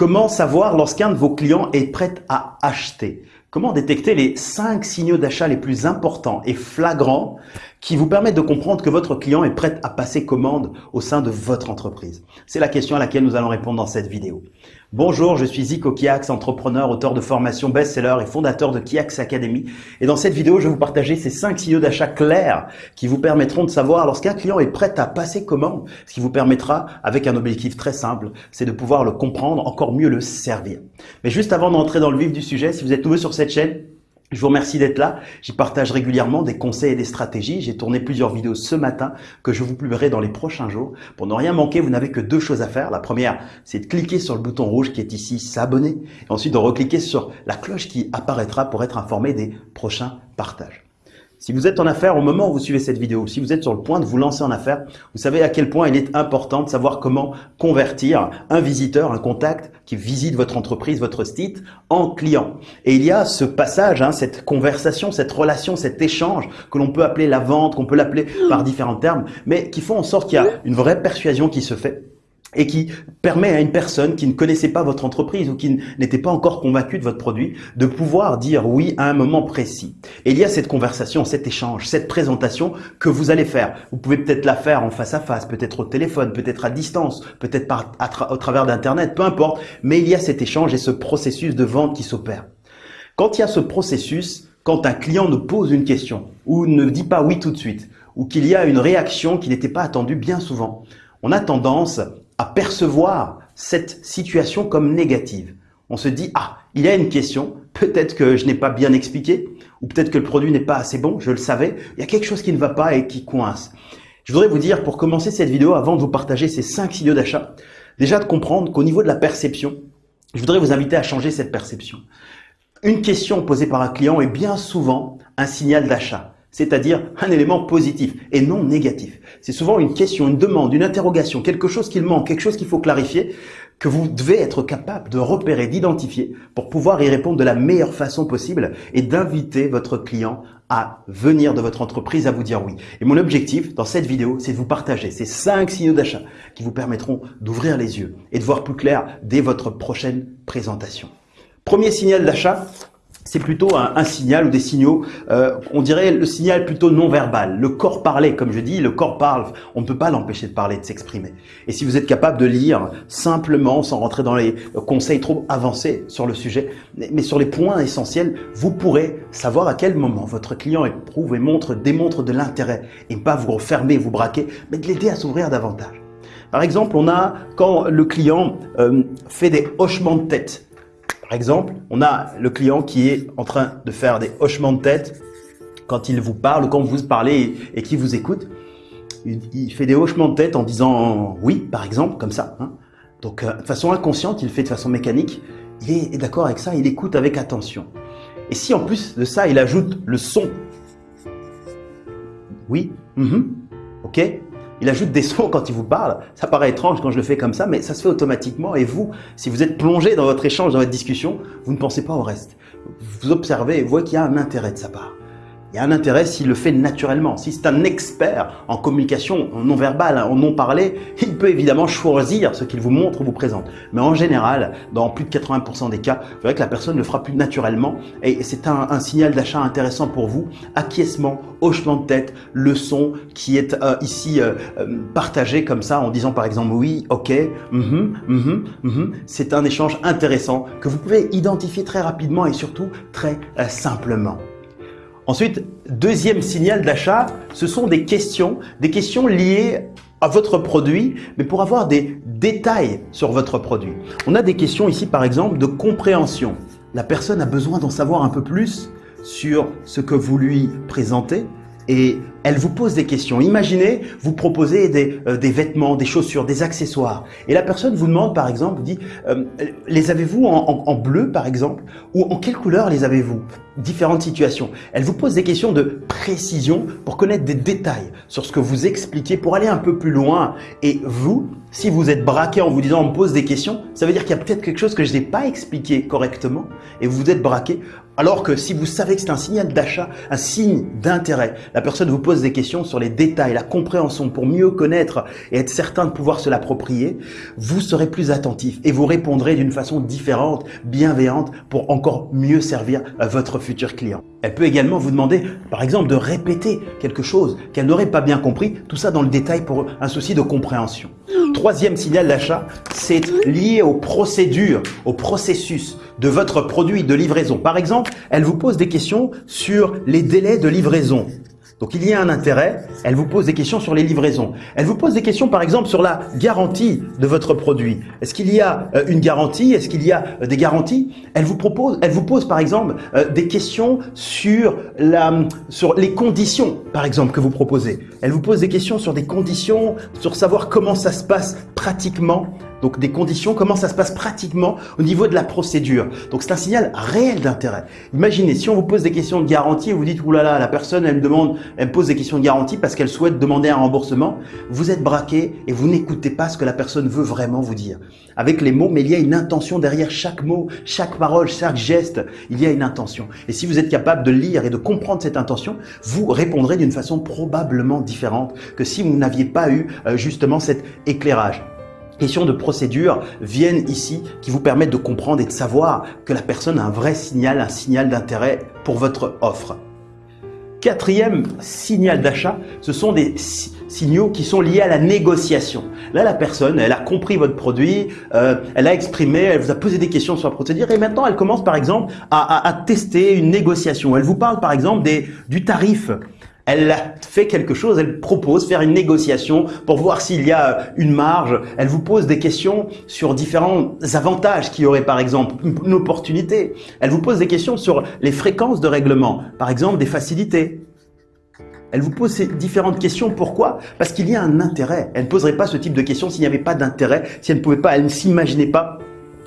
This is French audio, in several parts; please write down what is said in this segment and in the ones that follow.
Comment savoir lorsqu'un de vos clients est prêt à acheter? Comment détecter les 5 signaux d'achat les plus importants et flagrants qui vous permettent de comprendre que votre client est prêt à passer commande au sein de votre entreprise C'est la question à laquelle nous allons répondre dans cette vidéo. Bonjour, je suis Zico Kiax, entrepreneur, auteur de formation best-seller et fondateur de Kiax Academy. Et dans cette vidéo, je vais vous partager ces 5 signaux d'achat clairs qui vous permettront de savoir lorsqu'un client est prêt à passer commande, ce qui vous permettra, avec un objectif très simple, c'est de pouvoir le comprendre, encore mieux le servir. Mais juste avant d'entrer dans le vif du sujet, si vous êtes nouveau sur cette chaîne, je vous remercie d'être là. J'y partage régulièrement des conseils et des stratégies. J'ai tourné plusieurs vidéos ce matin que je vous publierai dans les prochains jours. Pour ne rien manquer, vous n'avez que deux choses à faire. La première, c'est de cliquer sur le bouton rouge qui est ici, s'abonner. Ensuite de recliquer sur la cloche qui apparaîtra pour être informé des prochains partages. Si vous êtes en affaires au moment où vous suivez cette vidéo, si vous êtes sur le point de vous lancer en affaires, vous savez à quel point il est important de savoir comment convertir un visiteur, un contact qui visite votre entreprise, votre site, en client. Et il y a ce passage, hein, cette conversation, cette relation, cet échange que l'on peut appeler la vente, qu'on peut l'appeler par différents termes, mais qui font en sorte qu'il y a une vraie persuasion qui se fait et qui permet à une personne qui ne connaissait pas votre entreprise ou qui n'était pas encore convaincue de votre produit de pouvoir dire oui à un moment précis. Et il y a cette conversation, cet échange, cette présentation que vous allez faire. Vous pouvez peut-être la faire en face à face, peut-être au téléphone, peut-être à distance, peut-être au travers d'Internet, peu importe, mais il y a cet échange et ce processus de vente qui s'opère. Quand il y a ce processus, quand un client nous pose une question ou ne dit pas oui tout de suite, ou qu'il y a une réaction qui n'était pas attendue bien souvent, on a tendance à percevoir cette situation comme négative. On se dit, ah, il y a une question, peut-être que je n'ai pas bien expliqué, ou peut-être que le produit n'est pas assez bon, je le savais, il y a quelque chose qui ne va pas et qui coince. Je voudrais vous dire, pour commencer cette vidéo, avant de vous partager ces cinq signaux d'achat, déjà de comprendre qu'au niveau de la perception, je voudrais vous inviter à changer cette perception. Une question posée par un client est bien souvent un signal d'achat c'est-à-dire un élément positif et non négatif. C'est souvent une question, une demande, une interrogation, quelque chose qu'il manque, quelque chose qu'il faut clarifier, que vous devez être capable de repérer, d'identifier pour pouvoir y répondre de la meilleure façon possible et d'inviter votre client à venir de votre entreprise à vous dire oui. Et mon objectif dans cette vidéo, c'est de vous partager ces cinq signaux d'achat qui vous permettront d'ouvrir les yeux et de voir plus clair dès votre prochaine présentation. Premier signal d'achat, c'est plutôt un, signal ou des signaux, euh, on dirait le signal plutôt non verbal. Le corps parlait, comme je dis, le corps parle, on ne peut pas l'empêcher de parler, de s'exprimer. Et si vous êtes capable de lire simplement, sans rentrer dans les conseils trop avancés sur le sujet, mais sur les points essentiels, vous pourrez savoir à quel moment votre client éprouve et montre, démontre de l'intérêt, et pas vous refermer, vous braquer, mais de l'aider à s'ouvrir davantage. Par exemple, on a quand le client euh, fait des hochements de tête, par exemple, on a le client qui est en train de faire des hochements de tête quand il vous parle quand vous parlez et, qui vous écoute. Il, fait des hochements de tête en disant oui, par exemple, comme ça. Hein. Donc, euh, de façon inconsciente, il fait de façon mécanique. Il est, d'accord avec ça, il écoute avec attention. Et si en plus de ça, il ajoute le son, oui, mm-hmm, ok, il ajoute des sons quand il vous parle. Ça paraît étrange quand je le fais comme ça, mais ça se fait automatiquement. Et vous, si vous êtes plongé dans votre échange, dans votre discussion, vous ne pensez pas au reste. Vous observez et vous voyez qu'il y a un intérêt de sa part il y a un intérêt s'il le fait naturellement. Si c'est un expert en communication non verbale, en non parlé, il peut évidemment choisir ce qu'il vous montre ou vous présente. Mais en général, dans plus de 80% des cas, vous verrez que la personne le fera plus naturellement et c'est un, signal d'achat intéressant pour vous. Acquiescement, hochement de tête, le son qui est euh, ici euh, euh, partagé comme ça en disant par exemple oui, ok, mm -hmm, c'est un échange intéressant que vous pouvez identifier très rapidement et surtout très simplement. Ensuite, deuxième signal d'achat, ce sont des questions, des questions liées à votre produit, mais pour avoir des détails sur votre produit. On a des questions ici, par exemple, de compréhension. La personne a besoin d'en savoir un peu plus sur ce que vous lui présentez et elle vous pose des questions. Imaginez, vous proposez des, euh, des, vêtements, des chaussures, des accessoires. Et la personne vous demande, par exemple, vous dit, euh, les avez-vous en, bleu, par exemple? Ou en quelle couleur les avez-vous? Différentes situations. Elle vous pose des questions de précision pour connaître des détails sur ce que vous expliquez, pour aller un peu plus loin. Et vous, si vous êtes braqué en vous disant, on me pose des questions, ça veut dire qu'il y a peut-être quelque chose que je n'ai pas expliqué correctement. Et vous êtes braqué Alors que si vous savez que c'est un signal d'achat, un signe d'intérêt, la personne vous pose des questions sur les détails, la compréhension pour mieux connaître et être certain de pouvoir se l'approprier, vous serez plus attentif et vous répondrez d'une façon différente, bienveillante pour encore mieux servir votre futur client. Elle peut également vous demander, par exemple, de répéter quelque chose qu'elle n'aurait pas bien compris, tout ça dans le détail pour un souci de compréhension. Troisième signal d'achat, c'est lié aux procédures, au processus de votre produit de livraison. Par exemple, elle vous pose des questions sur les délais de livraison. Donc il y a un intérêt, elle vous pose des questions sur les livraisons. Elle vous pose des questions par exemple sur la garantie de votre produit. Est-ce qu'il y a euh, une garantie? Est-ce qu'il y a euh, des garanties? Elle vous propose, elle vous pose par exemple euh, des questions sur la sur les conditions par exemple que vous proposez. Elle vous pose des questions sur des conditions, sur savoir comment ça se passe pratiquement donc des conditions, comment ça se passe pratiquement au niveau de la procédure. Donc c'est un signal réel d'intérêt. Imaginez, si on vous pose des questions de garantie et vous dites, oulala, la personne, elle me demande, elle me pose des questions de garantie parce qu'elle souhaite demander un remboursement, vous êtes braqué et vous n'écoutez pas ce que la personne veut vraiment vous dire. Avec les mots, mais il y a une intention derrière chaque mot, chaque parole, chaque geste, il y a une intention. Et si vous êtes capable de lire et de comprendre cette intention, vous répondrez d'une façon probablement différente que si vous n'aviez pas eu euh, justement cet éclairage questions de procédure viennent ici qui vous permettent de comprendre et de savoir que la personne a un vrai signal, un signal d'intérêt pour votre offre. Quatrième signal d'achat, ce sont des signaux qui sont liés à la négociation. Là, la personne, elle a compris votre produit, euh, elle a exprimé, elle vous a posé des questions sur la procédure et maintenant elle commence par exemple à, à tester une négociation. Elle vous parle par exemple des, du tarif elle fait quelque chose, elle propose faire une négociation pour voir s'il y a une marge. Elle vous pose des questions sur différents avantages qu'il y aurait par exemple, une opportunité. Elle vous pose des questions sur les fréquences de règlement, par exemple des facilités. Elle vous pose ces différentes questions. Pourquoi? Parce qu'il y a un intérêt. Elle ne poserait pas ce type de questions s'il n'y avait pas d'intérêt, si elle ne pouvait pas, elle ne s'imaginait pas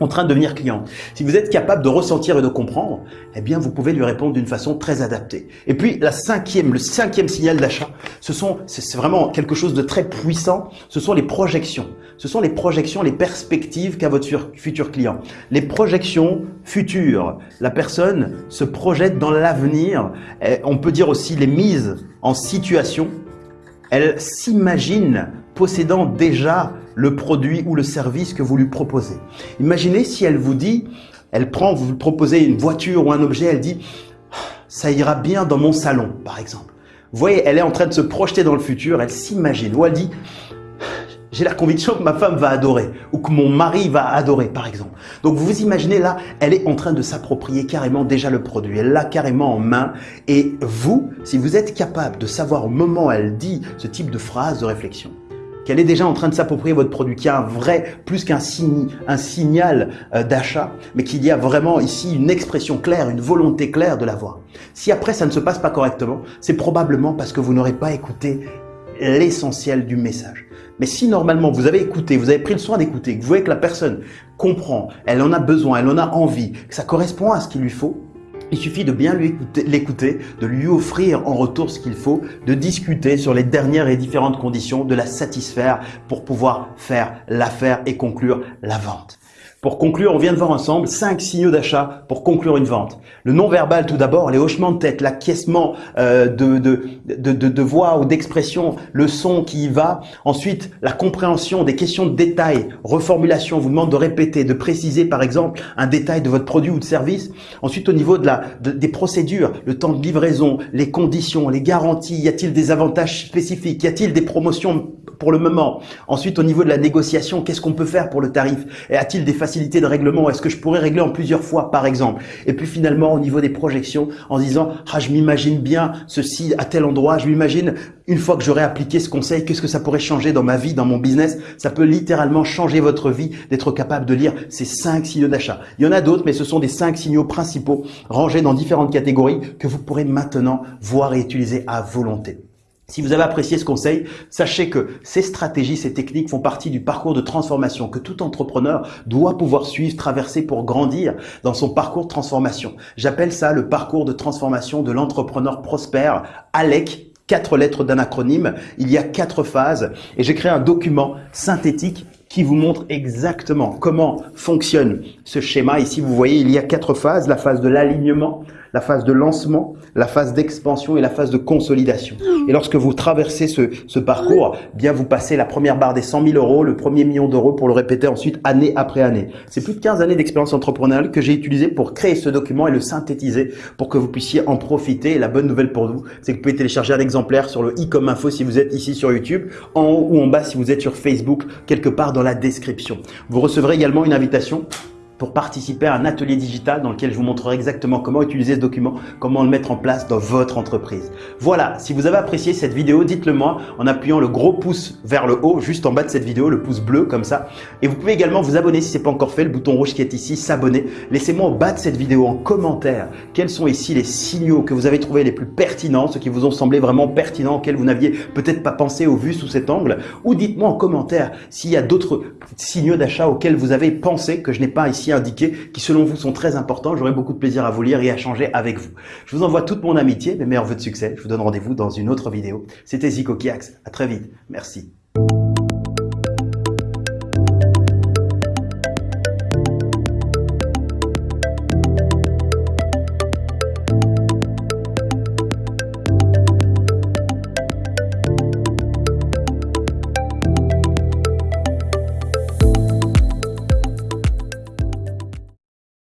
en train de devenir client. Si vous êtes capable de ressentir et de comprendre, eh bien, vous pouvez lui répondre d'une façon très adaptée. Et puis, la cinquième, le cinquième signal d'achat, ce sont, c'est vraiment quelque chose de très puissant. Ce sont les projections. Ce sont les projections, les perspectives qu'a votre futur client. Les projections futures. La personne se projette dans l'avenir. On peut dire aussi les mises en situation. Elle s'imagine possédant déjà le produit ou le service que vous lui proposez. Imaginez si elle vous dit, elle prend, vous lui proposez une voiture ou un objet, elle dit « ça ira bien dans mon salon » par exemple. Vous voyez, elle est en train de se projeter dans le futur, elle s'imagine, ou elle dit j'ai la conviction que ma femme va adorer ou que mon mari va adorer par exemple. Donc vous vous imaginez là, elle est en train de s'approprier carrément déjà le produit, elle l'a carrément en main et vous, si vous êtes capable de savoir au moment où elle dit ce type de phrase de réflexion, qu'elle est déjà en train de s'approprier votre produit, qu'il y a un vrai, plus qu'un signe, un signal euh, d'achat, mais qu'il y a vraiment ici une expression claire, une volonté claire de l'avoir. Si après ça ne se passe pas correctement, c'est probablement parce que vous n'aurez pas écouté l'essentiel du message. Mais si normalement vous avez écouté, vous avez pris le soin d'écouter, que vous voyez que la personne comprend, elle en a besoin, elle en a envie, que ça correspond à ce qu'il lui faut, il suffit de bien l'écouter, de lui offrir en retour ce qu'il faut, de discuter sur les dernières et différentes conditions, de la satisfaire pour pouvoir faire l'affaire et conclure la vente. Pour conclure, on vient de voir ensemble cinq signaux d'achat pour conclure une vente. Le non-verbal tout d'abord, les hochements de tête, l'acquiescement euh, de, de, de, de, voix ou d'expression, le son qui y va. Ensuite, la compréhension des questions de détail, reformulation, vous demande de répéter, de préciser par exemple un détail de votre produit ou de service. Ensuite, au niveau de la, des procédures, le temps de livraison, les conditions, les garanties, y a-t-il des avantages spécifiques, y a-t-il des promotions pour le moment? Ensuite, au niveau de la négociation, qu'est-ce qu'on peut faire pour le tarif? Et a-t-il des facilités de règlement? Est-ce que je pourrais régler en plusieurs fois, par exemple? Et puis finalement, au niveau des projections, en disant « Ah, je m'imagine bien ceci à tel endroit, je m'imagine une fois que j'aurai appliqué ce conseil, qu'est-ce que ça pourrait changer dans ma vie, dans mon business ?» Ça peut littéralement changer votre vie d'être capable de lire ces cinq signaux d'achat. Il y en a d'autres, mais ce sont des cinq signaux principaux rangés dans différentes catégories que vous pourrez maintenant voir et utiliser à volonté. Si vous avez apprécié ce conseil, sachez que ces stratégies, ces techniques font partie du parcours de transformation que tout entrepreneur doit pouvoir suivre, traverser pour grandir dans son parcours de transformation. J'appelle ça le parcours de transformation de l'entrepreneur prospère, ALEC, quatre lettres d'un acronyme. Il y a quatre phases et j'ai créé un document synthétique qui vous montre exactement comment fonctionne ce schéma. Ici, vous voyez, il y a quatre phases. La phase de l'alignement, la phase de lancement, la phase d'expansion et la phase de consolidation. Et lorsque vous traversez ce, ce parcours, bien vous passez la première barre des 100 000 euros, le premier million d'euros pour le répéter ensuite année après année. C'est plus de 15 années d'expérience entrepreneuriale que j'ai utilisé pour créer ce document et le synthétiser pour que vous puissiez en profiter. Et la bonne nouvelle pour vous, c'est que vous pouvez télécharger un exemplaire sur le i comme info si vous êtes ici sur YouTube, en haut ou en bas si vous êtes sur Facebook, quelque part dans la description. Vous recevrez également une invitation pour participer à un atelier digital dans lequel je vous montrerai exactement comment utiliser ce document, comment le mettre en place dans votre entreprise. Voilà, si vous avez apprécié cette vidéo, dites-le moi en appuyant le gros pouce vers le haut, juste en bas de cette vidéo, le pouce bleu comme ça. Et vous pouvez également vous abonner si ce n'est pas encore fait, le bouton rouge qui est ici, s'abonner. Laissez-moi au bas de cette vidéo en commentaire quels sont ici les signaux que vous avez trouvés les plus pertinents, ceux qui vous ont semblé vraiment pertinents, auxquels vous n'aviez peut-être pas pensé ou vu sous cet angle. Ou dites-moi en commentaire s'il y a d'autres signaux d'achat auxquels vous avez pensé que je n'ai pas indiqués qui selon vous sont très importants. J'aurai beaucoup de plaisir à vous lire et à changer avec vous. Je vous envoie toute mon amitié, mes meilleurs voeux de succès. Je vous donne rendez-vous dans une autre vidéo. C'était Zico Kiax. À très vite. Merci.